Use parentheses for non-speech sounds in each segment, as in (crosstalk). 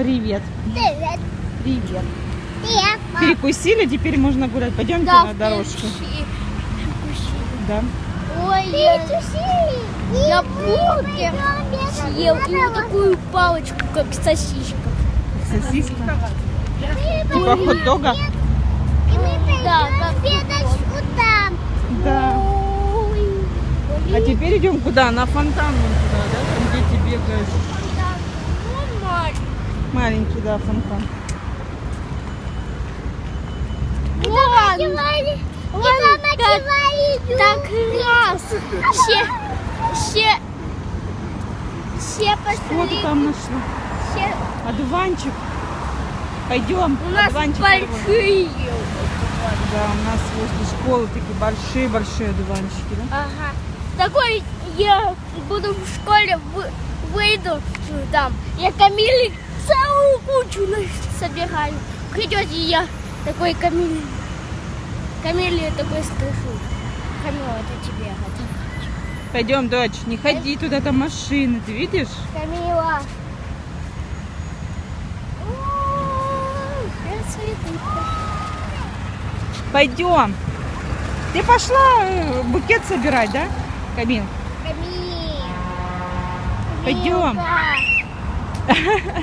Привет. Привет. Привет. Привет. Перекусили, теперь можно гулять. Пойдемте Да, на дорожку. Да. Ой, я, я бургер съел и вот такую палочку, как сосиска. Сосиска. Типа хот-дога? Да, как там. Да. А теперь идем куда? На фонтан вон туда, да? Там дети бегают. Маленький, да, фонтан. Вон, вон Мама так, кивали. так раз. Все, все, все Что пошли. ты там нашла? Все. Одуванчик. Пойдем. У нас Одуванчик большие. Да, у нас возле школы такие большие-большие одуванчики, да? Ага. Такой я буду в школе вы- выйду там. Я Камиле целую кучу на- собираю. Придете я такой Камиле. Камиле такой скажу. Камила, это тебе. Это. Пойдем, дочь, не ходи туда, там машины, ты видишь? Камила. Пойдем. Ты пошла э, букет собирать, да, Камил? Камила. Пойдем.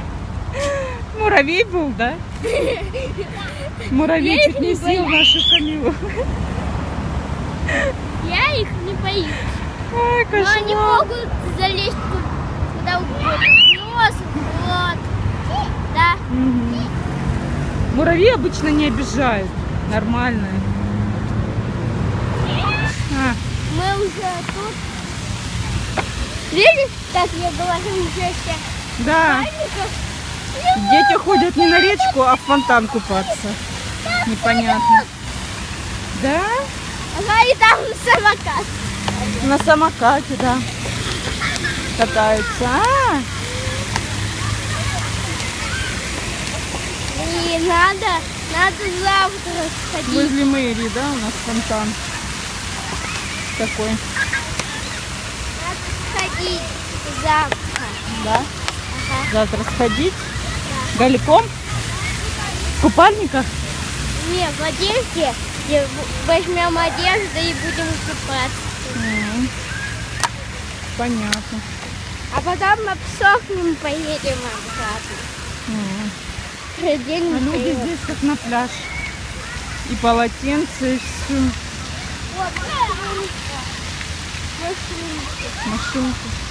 (laughs) Муравей был, да? Муравей чуть не съел нашу Камилу. Я их не боюсь. Ай, Но они кошмар. могут залезть ку- куда угодно. Нос, в рот. Да. Мгм. Муравьи обычно не обижают. Нормальные. А, Мы уже тут. Видишь, как я говорю, уже все да. пальников. Дети ходят не на речку, а в фонтан купаться. Непонятно. Да? Ага, и там самокат. На самокате, да. Катаются. А, И надо, надо завтра сходить. возле мэрии, да, у нас фонтан. Такой, Надо сходить завтра. да? Ага. Завтра сходить. Голиком? В купальниках? Не, в одежде. Возьмем одежду и будем купаться. М, Понятно. А потом обсохнем, поедем обратно. День А люди вперед. здесь как на пляж. И полотенце, и все. Вот, машинка. Машинки.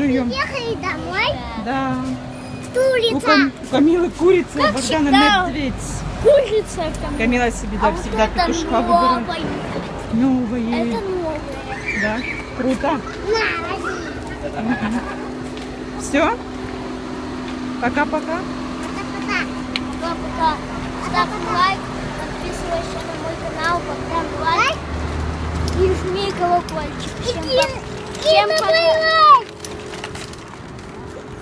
Жуем. Ехали домой. Да. У, Стулица. Кам- у Камилы курица, у Богдана всегда. медведь. Курица там. Камила себе, да, а вот всегда это петушка выбирает. Новые. Это новое. Да, круто. На. Все? Пока-пока. Пока-пока. Ставь лайк, подписывайся на мой канал, поставь лайк и жми колокольчик. Всем, по- всем пока.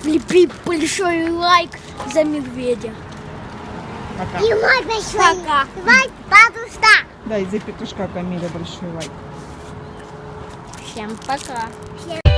Влепи большой лайк за медведя. Пока. И мой большой. Пока. Давай, бабушка. Да, и за петушка Камиля большой лайк. Всем пока. Всем